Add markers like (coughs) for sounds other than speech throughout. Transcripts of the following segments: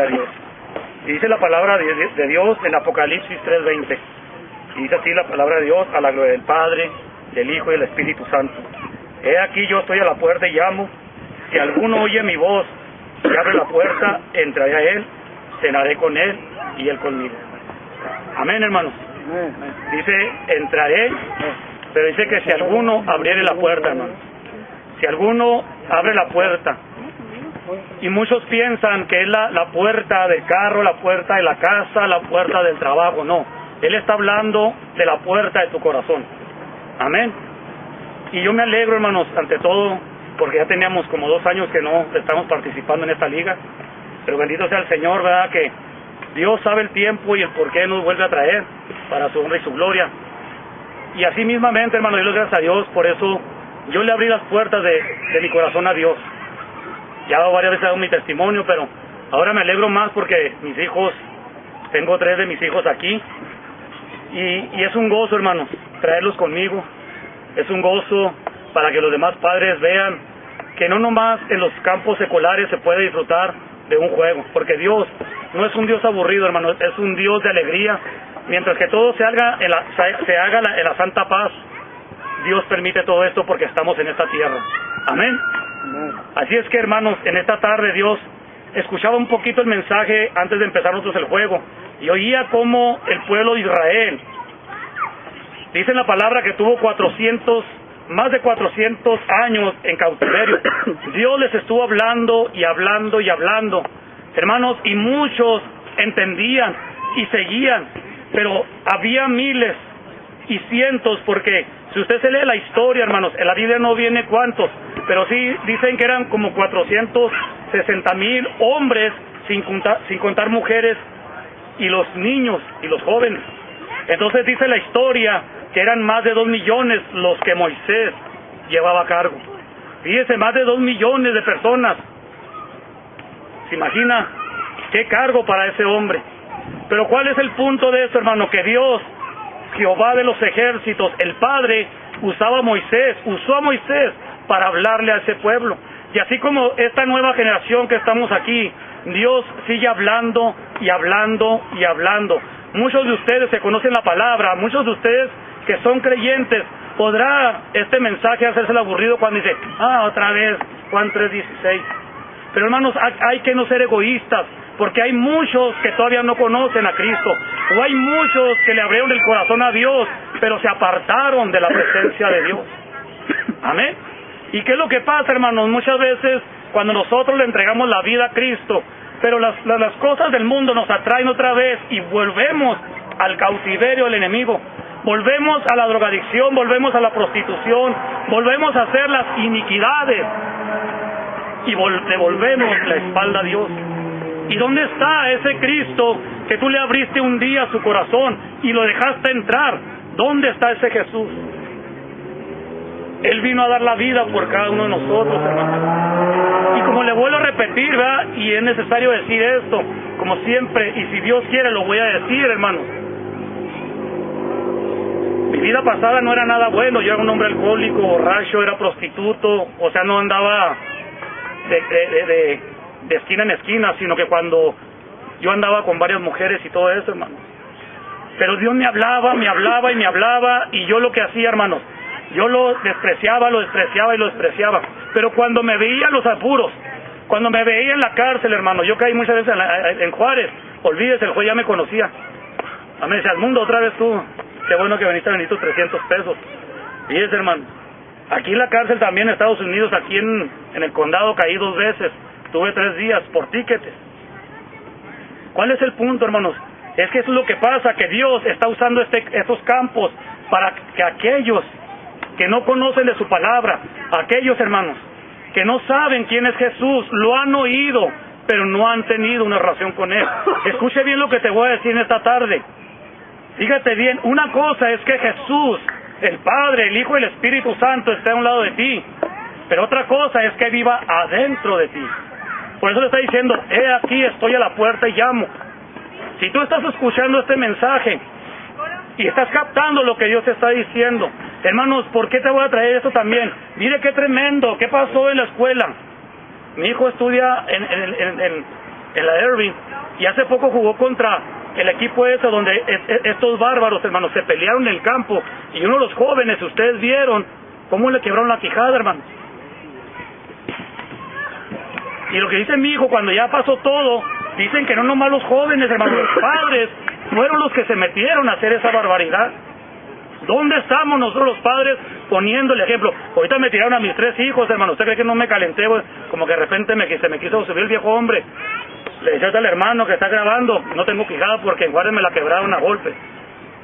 A Dios. Dice la palabra de, Dios en Apocalipsis 3:20. Y dice así la palabra de Dios a la gloria del Padre, del Hijo y del Espíritu Santo. He aquí yo estoy a la puerta y llamo. Si alguno oye mi voz y abre la puerta, entraré a él, cenaré con él y él conmigo. Amén, hermanos. Dice, entraré, pero dice que si alguno abriere la puerta, hermano. Si alguno abre la puerta, y muchos piensan que es la, la puerta del carro, la puerta de la casa, la puerta del trabajo. No, Él está hablando de la puerta de tu corazón. Amén. Y yo me alegro, hermanos, ante todo, porque ya teníamos como dos años que no estamos participando en esta liga. Pero bendito sea el Señor, ¿verdad? Que Dios sabe el tiempo y el por qué nos vuelve a traer para su honra y su gloria. Y así mismamente, hermano, yo le gracias a Dios, por eso yo le abrí las puertas de, de mi corazón a Dios. Ya varias veces dado mi testimonio, pero ahora me alegro más porque mis hijos, tengo tres de mis hijos aquí, y, y es un gozo, hermanos, traerlos conmigo. Es un gozo para que los demás padres vean que no nomás en los campos seculares se puede disfrutar de un juego, porque Dios no es un Dios aburrido, hermanos, es un Dios de alegría. Mientras que todo se haga en la, se haga en la santa paz, Dios permite todo esto porque estamos en esta tierra. Amén. Así es que, hermanos, en esta tarde Dios escuchaba un poquito el mensaje antes de empezar nosotros el juego y oía cómo el pueblo de Israel, dice la palabra que tuvo 400, más de 400 años en cautiverio. Dios les estuvo hablando y hablando y hablando, hermanos, y muchos entendían y seguían, pero había miles y cientos porque si usted se lee la historia, hermanos, en la Biblia no viene cuántos, pero sí dicen que eran como 460 mil hombres, sin contar, mujeres y los niños y los jóvenes. Entonces dice la historia que eran más de dos millones los que Moisés llevaba a cargo. Fíjese, más de dos millones de personas. ¿Se imagina qué cargo para ese hombre? Pero ¿cuál es el punto de eso, hermano? Que Dios, Jehová de los ejércitos, el Padre, usaba a Moisés, usó a Moisés para hablarle a ese pueblo. Y así como esta nueva generación que estamos aquí, Dios sigue hablando y hablando y hablando. Muchos de ustedes se conocen la palabra, muchos de ustedes que son creyentes, podrá este mensaje hacerse aburrido cuando dice, ah, otra vez, Juan 3:16. Pero hermanos, hay que no ser egoístas, porque hay muchos que todavía no conocen a Cristo, o hay muchos que le abrieron el corazón a Dios, pero se apartaron de la presencia de Dios. Amén. ¿Y qué es lo que pasa, hermanos? Muchas veces cuando nosotros le entregamos la vida a Cristo, pero las, las, cosas del mundo nos atraen otra vez y volvemos al cautiverio del enemigo, volvemos a la drogadicción, volvemos a la prostitución, volvemos a hacer las iniquidades y devolvemos la espalda a Dios. ¿Y dónde está ese Cristo que tú le abriste un día su corazón y lo dejaste entrar? ¿Dónde está ese Jesús? Él vino a dar la vida por cada uno de nosotros, hermano. Y como le vuelvo a repetir, ¿verdad? Y es necesario decir esto, como siempre, y si Dios quiere lo voy a decir, hermano. Mi vida pasada no era nada bueno, yo era un hombre alcohólico, borracho, era prostituto, o sea, no andaba de, de, de, de esquina en esquina, sino que cuando yo andaba con varias mujeres y todo eso, hermano. Pero Dios me hablaba, me hablaba y me hablaba, y yo lo que hacía, hermanos, yo lo despreciaba, lo despreciaba y lo despreciaba. Pero cuando me veía los apuros, cuando me veía en la cárcel, hermano, yo caí muchas veces en, Juárez, olvídese, el juez ya me conocía. A mí decía, al mundo otra vez tú, qué bueno que veniste a venir tus 300 pesos. Fíjese, hermano, aquí en la cárcel también en Estados Unidos, aquí en, el condado caí dos veces, tuve tres días por tiquetes. ¿Cuál es el punto, hermanos? Es que eso es lo que pasa, que Dios está usando este, estos campos para que aquellos que no conocen de su palabra, aquellos hermanos que no saben quién es Jesús, lo han oído, pero no han tenido una relación con Él. (laughs) Escuche bien lo que te voy a decir en esta tarde. Fíjate bien, una cosa es que Jesús, el Padre, el Hijo y el Espíritu Santo esté a un lado de ti, pero otra cosa es que viva adentro de ti. Por eso le está diciendo, he aquí, estoy a la puerta y llamo. Si tú estás escuchando este mensaje y estás captando lo que Dios te está diciendo, Hermanos, ¿por qué te voy a traer esto también? Mire qué tremendo, ¿qué pasó en la escuela? Mi hijo estudia en, en, en, en la Irving Y hace poco jugó contra el equipo ese donde estos bárbaros, hermanos, se pelearon en el campo. Y uno de los jóvenes, ustedes vieron cómo le quebraron la quijada, hermanos. Y lo que dice mi hijo, cuando ya pasó todo, dicen que no nomás los jóvenes, hermanos, los padres fueron los que se metieron a hacer esa barbaridad. ¿Dónde estamos nosotros los padres poniendo el ejemplo? Ahorita me tiraron a mis tres hijos, hermano. ¿Usted cree que no me calenté? Como que de repente me, se me quiso subir el viejo hombre. Le decía al hermano que está grabando, no tengo quijada porque en Juárez me la quebraron a golpe.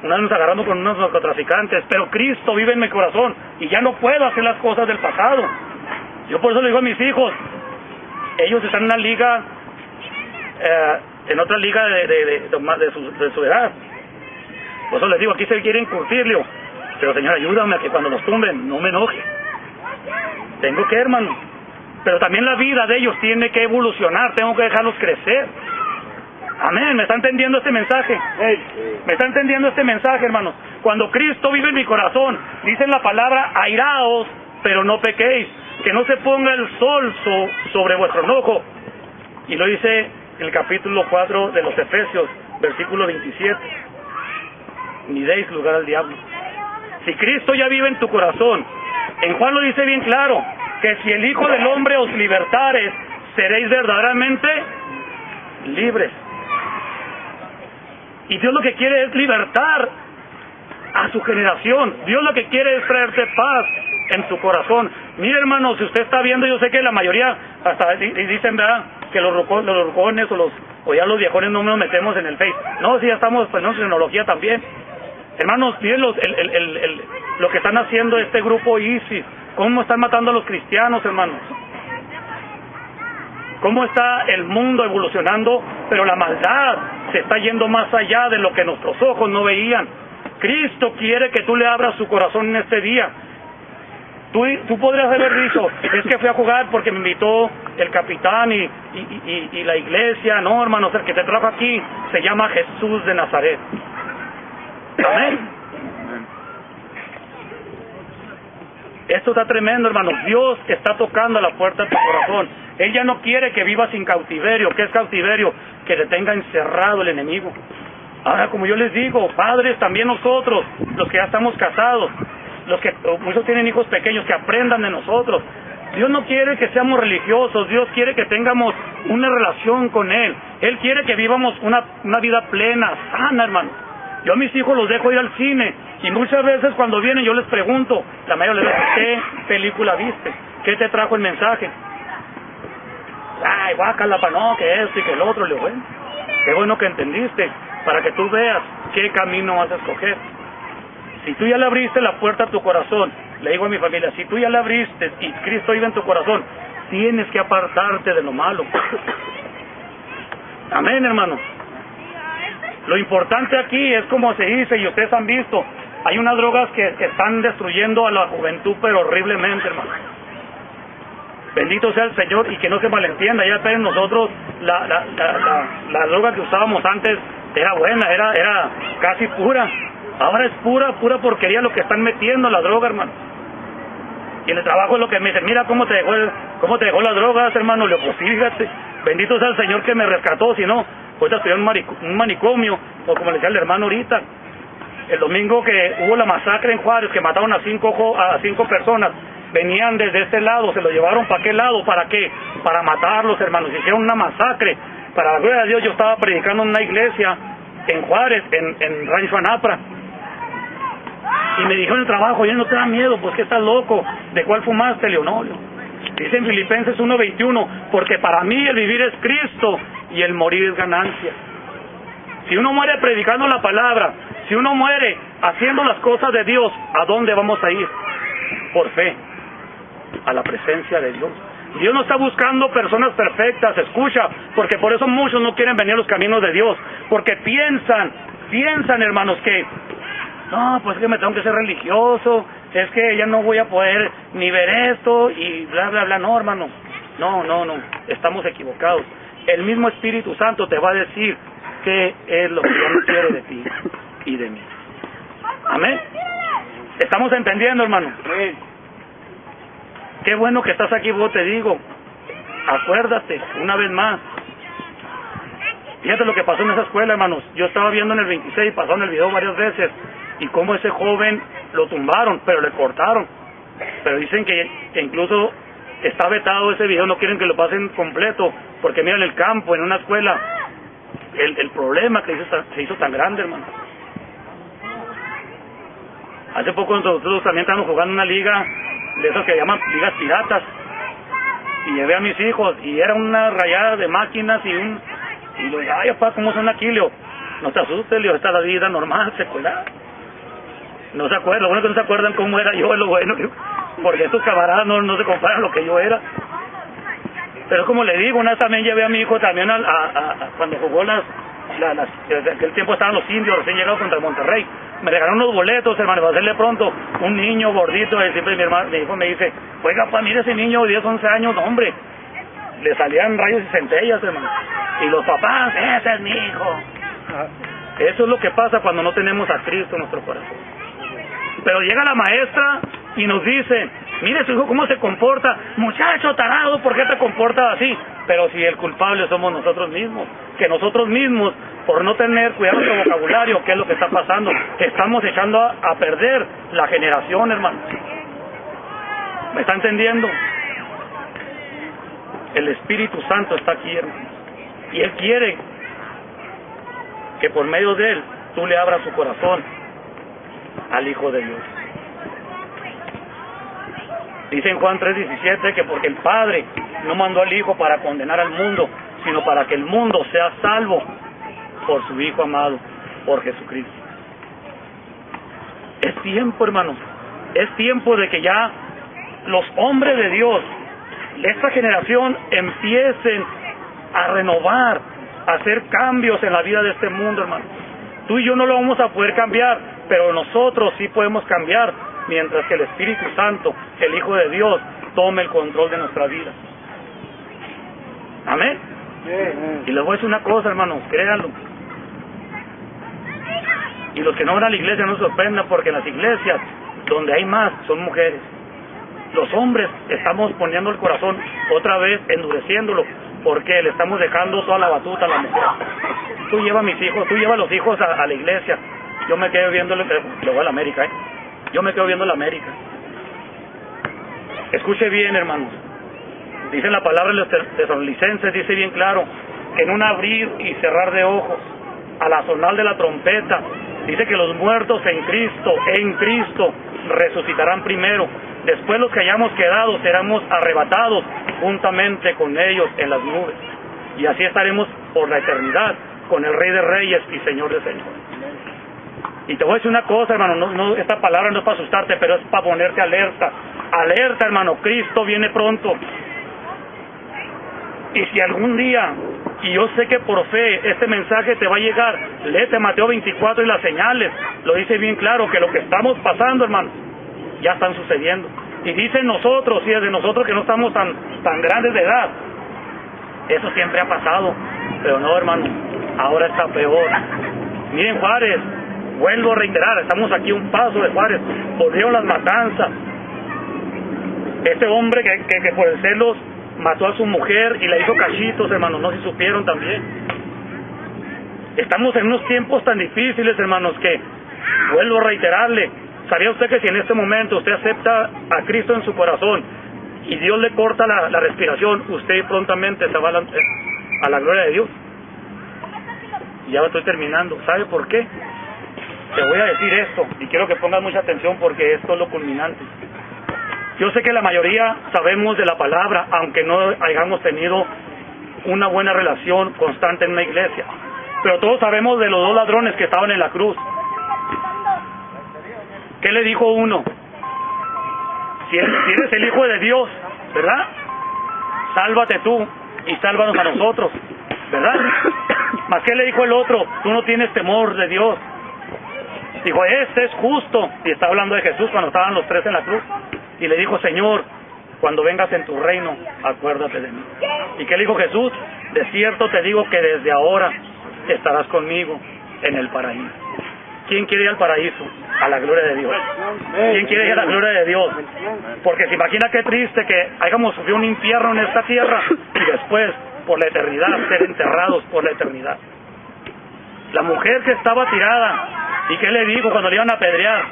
Una vez nos agarrando con unos narcotraficantes, pero Cristo vive en mi corazón y ya no puedo hacer las cosas del pasado. Yo por eso le digo a mis hijos, ellos están en una liga, eh, en otra liga de, de, de, de su edad. Por eso les digo, aquí se quieren curtirle. Pero Señor, ayúdame a que cuando nos tumben no me enoje. Tengo que, hermano. Pero también la vida de ellos tiene que evolucionar, tengo que dejarlos crecer. Amén, ¿me está entendiendo este mensaje? ¿Me está entendiendo este mensaje, hermanos? Cuando Cristo vive en mi corazón, dice la palabra, airaos, pero no pequéis, que no se ponga el sol so- sobre vuestro enojo. Y lo dice el capítulo 4 de los Efesios, versículo 27. Ni deis lugar al diablo. Si Cristo ya vive en tu corazón, en Juan lo dice bien claro, que si el Hijo del Hombre os libertares, seréis verdaderamente libres. Y Dios lo que quiere es libertar a su generación. Dios lo que quiere es traerte paz en tu corazón. Mire hermano, si usted está viendo, yo sé que la mayoría hasta di- di- dicen, ¿verdad? Que los, rucones o los o ya los viejones no nos metemos en el Face. No, si ya estamos pues, en tecnología también. Hermanos, miren los- el- lo que están haciendo este grupo ISIS. Cómo están matando a los cristianos, hermanos. Cómo está el mundo evolucionando, pero la maldad se está yendo más allá de lo que nuestros ojos no veían. Cristo quiere que tú le abras su corazón en este día. Tú, tú podrías haber dicho, es que fui a jugar porque me invitó el capitán y, y, y- y la iglesia. No, hermanos, el que te trajo aquí se llama Jesús de Nazaret. Amén. Esto está tremendo, hermano. Dios está tocando la puerta de tu corazón. Él ya no quiere que vivas sin cautiverio. ¿Qué es cautiverio? Que te tenga encerrado el enemigo. Ahora, como yo les digo, padres, también nosotros, los que ya estamos casados, los que muchos tienen hijos pequeños, que aprendan de nosotros. Dios no quiere que seamos religiosos, Dios quiere que tengamos una relación con Él. Él quiere que vivamos una, una vida plena, sana, hermano. Yo a mis hijos los dejo ir al cine y muchas veces cuando vienen yo les pregunto, la mayoría les digo, ¿qué película viste? ¿Qué te trajo el mensaje? Ay, guácala, pa' no, que esto y que el otro. Le digo, bueno, qué bueno que entendiste, para que tú veas qué camino vas a escoger. Si tú ya le abriste la puerta a tu corazón, le digo a mi familia, si tú ya le abriste y Cristo vive en tu corazón, tienes que apartarte de lo malo. (laughs) Amén, hermano. Lo importante aquí es como se dice, y ustedes han visto, hay unas drogas que están destruyendo a la juventud, pero horriblemente, hermano. Bendito sea el Señor y que no se malentienda. Ya saben, nosotros la, la, la, la, droga que usábamos antes era buena, era, era casi pura. Ahora es pura, pura porquería lo que están metiendo la droga, hermano. Y en el trabajo lo que me dicen, mira cómo te dejó, el- cómo te dejó las drogas, hermano. Le digo, pues fíjate, bendito sea el Señor que me rescató, si no, ahorita estoy en un, marico- un manicomio, o como le decía el hermano ahorita, el domingo que hubo la masacre en Juárez, que mataron a cinco, a cinco personas, venían desde este lado, se lo llevaron para qué lado, para qué, para matarlos, hermanos, hicieron una masacre. Para la gloria de Dios, yo estaba predicando en una iglesia en Juárez, en, en Rancho Anapra, y me dijo el trabajo, ya no te da miedo, pues que estás loco, ¿de cuál fumaste, Leonolio? Dice en Filipenses 1.21, porque para mí el vivir es Cristo y el morir es ganancia. Si uno muere predicando la palabra, si uno muere haciendo las cosas de Dios, ¿a dónde vamos a ir? Por fe, a la presencia de Dios. Dios no está buscando personas perfectas, escucha, porque por eso muchos no quieren venir a los caminos de Dios, porque piensan, piensan hermanos que, no, pues es que me tengo que ser religioso, es que ya no voy a poder ni ver esto y bla, bla, bla, no hermano, no, no, no, estamos equivocados. El mismo Espíritu Santo te va a decir qué es lo que Dios (coughs) quiere de ti y de mí. Amén. ¿Estamos entendiendo, hermano? Qué bueno que estás aquí, vos te digo. Acuérdate, una vez más, Fíjate lo que pasó en esa escuela, hermanos. Yo estaba viendo en el 26, pasó en el video varias veces, y cómo ese joven lo tumbaron, pero le cortaron. Pero dicen que incluso está vetado ese video, no quieren que lo pasen completo, porque mira en el campo, en una escuela, el, problema que se hizo tan grande, hermano. Hace poco nosotros también estábamos jugando una liga de esos que llaman ligas piratas. Y llevé a mis hijos y era una rayada de máquinas y un... Y dije, ay, papá, ¿cómo son aquí? Leo, no te asustes, Leo, está la vida normal, secular. No se acuerdan, lo bueno que no se acuerdan cómo era yo, es lo bueno, porque estos camaradas no, no se comparan a lo que yo era. Pero como le digo, una vez también llevé a mi hijo también a, a, cuando jugó las, las, aquel tiempo estaban los indios recién llegados contra Monterrey. Me regalaron unos boletos, hermano, para hacerle pronto. Un niño gordito, y siempre mi, hermano, mi hijo me dice, oiga, pa, mire ese niño de 10, 11 años, hombre. Le salían rayos y centellas, hermano. Y los papás, ese es mi hijo. Eso es lo que pasa cuando no tenemos a Cristo en nuestro corazón. Pero llega la maestra y nos dice, mire su hijo cómo se comporta, muchacho tarado, ¿por qué te comportas así? Pero si el culpable somos nosotros mismos, que nosotros mismos, por no tener cuidado nuestro vocabulario, ¿qué es lo que está pasando? Estamos echando a, a perder la generación, hermano. ¿Me está entendiendo? El Espíritu Santo está aquí, hermano. Y Él quiere que por medio de Él tú le abras su corazón al Hijo de Dios. Dice en Juan 3:17 que porque el Padre no mandó al Hijo para condenar al mundo, sino para que el mundo sea salvo por su Hijo amado, por Jesucristo. Es tiempo, hermanos, es tiempo de que ya los hombres de Dios, esta generación, empiecen a renovar, a hacer cambios en la vida de este mundo, hermano. Tú y yo no lo vamos a poder cambiar, pero nosotros sí podemos cambiar mientras que el Espíritu Santo, el Hijo de Dios, tome el control de nuestra vida. Amén. Y les voy a decir una cosa, hermanos, créanlo. Y los que no van a la iglesia no se sorprendan porque en las iglesias donde hay más son mujeres. Los hombres estamos poniendo el corazón otra vez, endureciéndolo, porque le estamos dejando toda la batuta a la mujer. Tú llevas a mis hijos, tú llevas a los hijos a, a la iglesia. Yo me quedo viendo, luego a la América, ¿eh? Yo me quedo viendo la América. Escuche bien, hermanos. Dice la palabra de los tesalonicenses, dice bien claro, en un abrir y cerrar de ojos, a la sonar de la trompeta, dice que los muertos en Cristo, en Cristo, resucitarán primero. Después los que hayamos quedado seremos arrebatados juntamente con ellos en las nubes. Y así estaremos por la eternidad con el Rey de Reyes y Señor de Señores. Y te voy a decir una cosa, hermano, no, no, esta palabra no es para asustarte, pero es para ponerte alerta. Alerta, hermano, Cristo viene pronto. Y si algún día, y yo sé que por fe este mensaje te va a llegar, léete Mateo 24 y las señales, lo dice bien claro, que lo que estamos pasando, hermano, ya están sucediendo. Y dicen nosotros, y es de nosotros que no estamos tan, tan grandes de edad, eso siempre ha pasado, pero no, hermano, ahora está peor. Miren Juárez, vuelvo a reiterar, estamos aquí un paso de Juárez, volvieron las matanzas. Este hombre que, que, por el celos mató a su mujer y le hizo cachitos, hermanos, no se supieron también. Estamos en unos tiempos tan difíciles, hermanos, que vuelvo a reiterarle, ¿sabía usted que si en este momento usted acepta a Cristo en su corazón y Dios le corta la, la respiración, usted prontamente se va a la, a la gloria de Dios? Ya estoy terminando. ¿Sabe por qué? Te voy a decir esto y quiero que pongas mucha atención porque esto es lo culminante. Yo sé que la mayoría sabemos de la palabra, aunque no hayamos tenido una buena relación constante en una iglesia. Pero todos sabemos de los dos ladrones que estaban en la cruz. ¿Qué le dijo uno? Si eres, el Hijo de Dios, ¿verdad? Sálvate tú y sálvanos a nosotros, ¿verdad? ¿Más qué le dijo el otro? Tú no tienes temor de Dios. Dijo, este es justo. Y está hablando de Jesús cuando estaban los tres en la cruz. Y le dijo, Señor, cuando vengas en tu reino, acuérdate de mí. ¿Y qué le dijo Jesús? De cierto te digo que desde ahora estarás conmigo en el paraíso. ¿Quién quiere ir al paraíso? A la gloria de Dios. ¿Quién quiere ir a la gloria de Dios? Porque se imagina qué triste que hayamos sufrido un infierno en esta tierra y después, por la eternidad, ser enterrados por la eternidad. La mujer que estaba tirada. ¿Y qué le dijo cuando le iban a apedrear?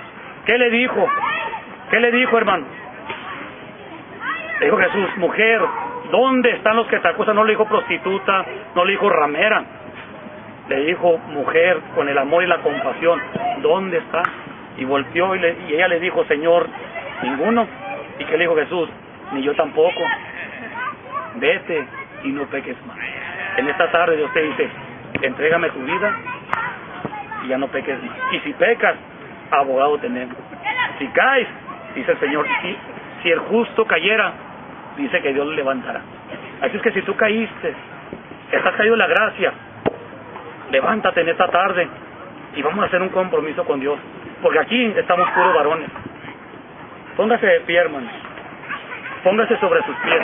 ¿Qué le dijo? ¿Qué le dijo, hermano? Le dijo Jesús, mujer, ¿dónde están los que te acusan? No le dijo prostituta, no le dijo ramera. Le dijo, mujer, con el amor y la compasión, ¿dónde está? Y volteó y, ella le dijo, Señor, ninguno. ¿Y qué le dijo Jesús? Ni yo tampoco. Vete y no peques más. En esta tarde Dios te dice, entrégame tu vida y ya no peques más. Y si pecas, abogado tenemos. Si caes, dice el Señor, si, si el justo cayera, dice que Dios le levantará. Así es que si tú caíste, estás caído la gracia, levántate en esta tarde y vamos a hacer un compromiso con Dios. Porque aquí estamos puros varones. Póngase de pie, hermanos. Póngase sobre sus pies.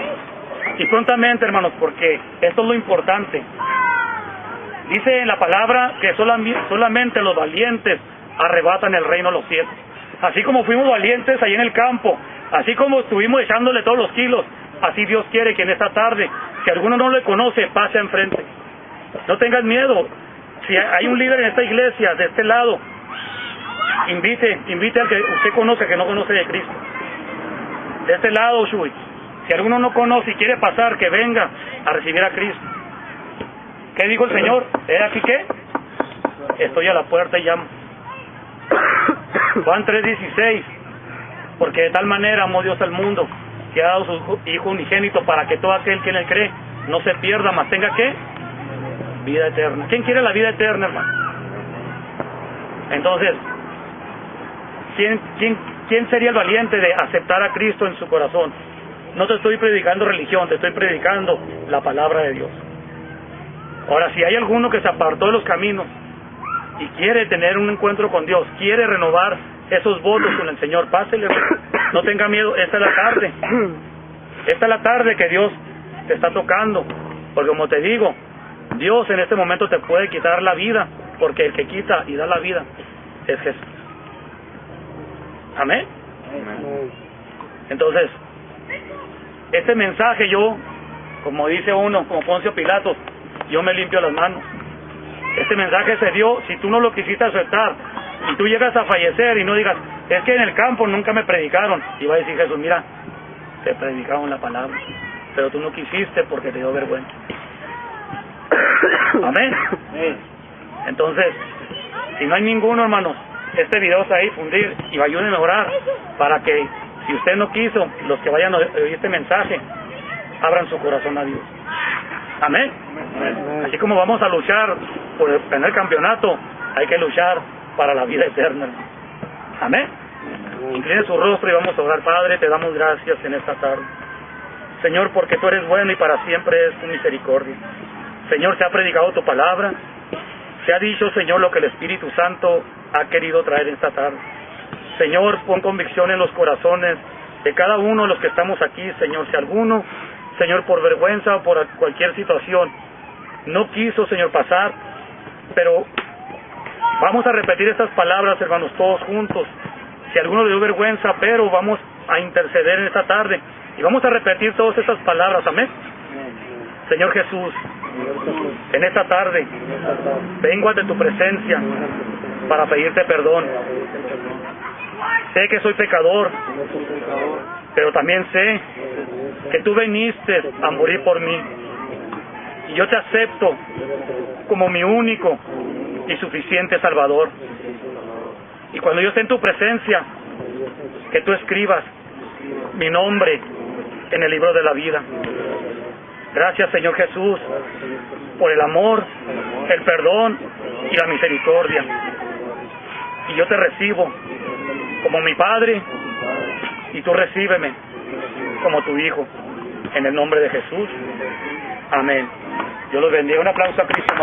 Y prontamente, hermanos, porque esto es lo importante. Dice en la palabra que solamente los valientes arrebatan el reino a los cielos. Así como fuimos valientes ahí en el campo, así como estuvimos echándole todos los kilos, así Dios quiere que en esta tarde, si alguno no le conoce, pase enfrente. No tengas miedo. Si hay un líder en esta iglesia, de este lado, invite, invite al que usted conoce, que no conoce de Cristo. De este lado, Shui. Si alguno no conoce y quiere pasar, que venga a recibir a Cristo. ¿Qué dijo el Señor? ¿Es aquí qué? Estoy a la puerta y llamo. (coughs) Juan 3:16. Porque de tal manera amó Dios al mundo que ha dado su Hijo unigénito para que todo aquel que en él cree no se pierda, mas tenga que vida eterna. ¿Quién quiere la vida eterna, hermano? Entonces, ¿quién, quién, ¿quién sería el valiente de aceptar a Cristo en su corazón? No te estoy predicando religión, te estoy predicando la palabra de Dios. Ahora, si hay alguno que se apartó de los caminos y quiere tener un encuentro con Dios, quiere renovar esos votos con el Señor, pásele, no tenga miedo, esta es la tarde. Esta es la tarde que Dios te está tocando, porque como te digo, Dios en este momento te puede quitar la vida, porque el que quita y da la vida es Jesús. Amén. Entonces, este mensaje yo, como dice uno, como Poncio Pilato, yo me limpio las manos. Este mensaje se dio, si tú no lo quisiste aceptar, y tú llegas a fallecer y no digas, es que en el campo nunca me predicaron, y va a decir Jesús, mira, te predicaron la palabra, pero tú no quisiste porque te dio vergüenza. (coughs) Amén. Entonces, si no hay ninguno, hermanos, este video está a difundir y ayúdenme a orar para que, si usted no quiso, los que vayan a oír este mensaje, abran su corazón a Dios. Amén. Así como vamos a luchar por tener campeonato, hay que luchar para la vida eterna. Amén. Incline su rostro y vamos a orar. Padre, te damos gracias en esta tarde. Señor, porque tú eres bueno y para siempre es tu misericordia. Señor, se ha predicado tu palabra. Se ha dicho, Señor, lo que el Espíritu Santo ha querido traer esta tarde. Señor, pon convicción en los corazones de cada uno de los que estamos aquí, Señor. Si alguno, Señor, por vergüenza o por cualquier situación, no quiso, Señor, pasar, pero vamos a repetir estas palabras, hermanos, todos juntos. Si alguno le dio vergüenza, pero vamos a interceder en esta tarde y vamos a repetir todas estas palabras, amén. Señor Jesús, en esta tarde vengo ante tu presencia para pedirte perdón. Sé que soy pecador, pero también sé que tú viniste a morir por mí. Y yo te acepto como mi único y suficiente Salvador. Y cuando yo esté en tu presencia, que tú escribas mi nombre en el libro de la vida. Gracias Señor Jesús por el amor, el perdón y la misericordia. Y yo te recibo como mi Padre y tú recíbeme como tu Hijo. En el nombre de Jesús. Amén. Yo los bendiga. Un aplauso a Cristo.